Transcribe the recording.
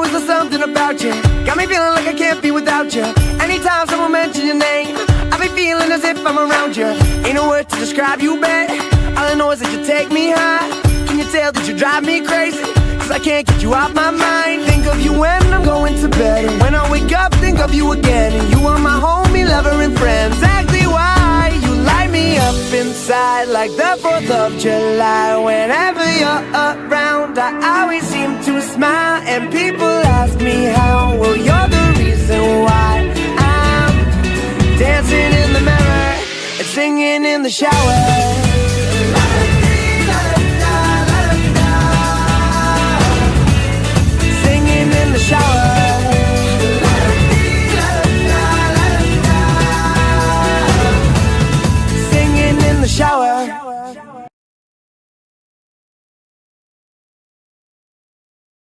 know is there something about you? Got me feeling like I can't be without you. Anytime someone mentions your name I be feeling as if I'm around you. Ain't no word to describe you, babe. All I know is that you take me high. Can you tell that you drive me crazy? Cause I can't get you out my mind. Think of you when I'm going to bed. And when I wake up, think of you again. And you are my homie, lover, and friend. Exactly why you light me up inside Like the 4th of July. Whenever you're around I always seem to smile And people dancing in the mirror, and singing in the shower. shower